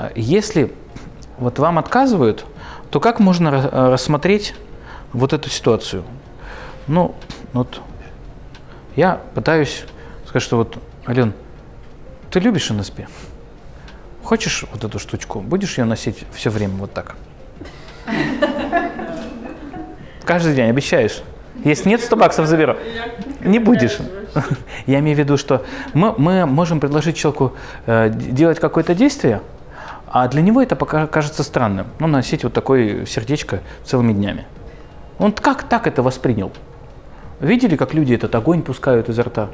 А Если вот вам отказывают, то как можно ра- рассмотреть вот эту ситуацию? Ну, вот я пытаюсь сказать, что вот, Ален, ты любишь НСП? Хочешь вот эту штучку? Будешь ее носить все время вот так? Каждый день, обещаешь? Если нет, 100 баксов заберу. Не будешь. Я имею в виду, что мы, мы можем предложить человеку э, делать какое-то действие, а для него это пока кажется странным. Ну, носить вот такое сердечко целыми днями. Он как так это воспринял? Видели, как люди этот огонь пускают изо рта?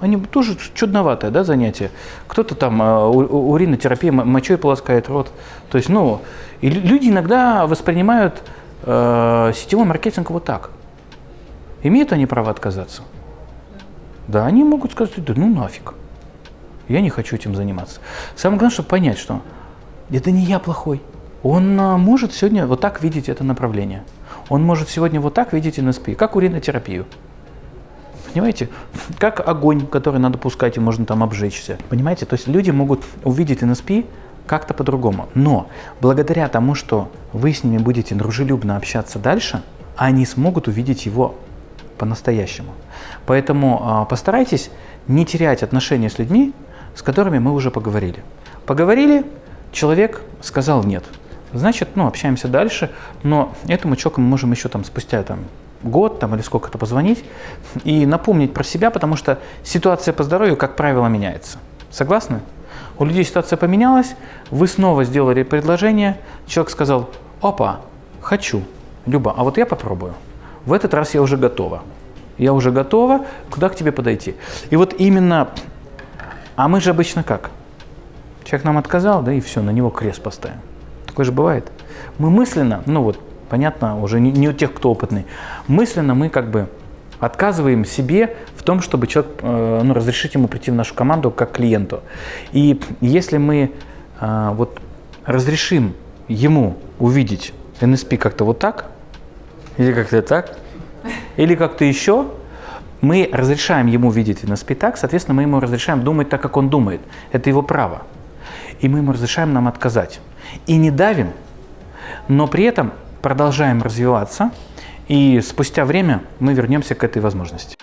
Они тоже чудноватое да, занятие. Кто-то там э, у- уринотерапия, мочой полоскает рот. То есть, ну, и лю- люди иногда воспринимают э, сетевой маркетинг вот так. Имеют они право отказаться? Да, они могут сказать, да ну нафиг. Я не хочу этим заниматься. Самое главное, чтобы понять, что это не я плохой. Он а, может сегодня вот так видеть это направление. Он может сегодня вот так видеть НСП, как уринотерапию. Понимаете? Как огонь, который надо пускать, и можно там обжечься. Понимаете? То есть люди могут увидеть НСП как-то по-другому. Но благодаря тому, что вы с ними будете дружелюбно общаться дальше, они смогут увидеть его по-настоящему. Поэтому а, постарайтесь не терять отношения с людьми, с которыми мы уже поговорили. Поговорили, человек сказал нет. Значит, ну, общаемся дальше, но этому человеку мы можем еще там спустя там, год там, или сколько-то позвонить и напомнить про себя, потому что ситуация по здоровью, как правило, меняется. Согласны? У людей ситуация поменялась, вы снова сделали предложение, человек сказал, опа, хочу, Люба, а вот я попробую. В этот раз я уже готова. Я уже готова, куда к тебе подойти. И вот именно, а мы же обычно как? Человек нам отказал, да и все, на него крест поставим. Такое же бывает. Мы мысленно, ну вот, понятно, уже не, не у тех, кто опытный, мысленно мы как бы отказываем себе в том, чтобы человек, э, ну, разрешить ему прийти в нашу команду как клиенту. И если мы э, вот разрешим ему увидеть NSP как-то вот так, или как-то так, или как-то еще, мы разрешаем ему видеть NSP так, соответственно, мы ему разрешаем думать так, как он думает. Это его право. И мы ему разрешаем нам отказать. И не давим, но при этом продолжаем развиваться, и спустя время мы вернемся к этой возможности.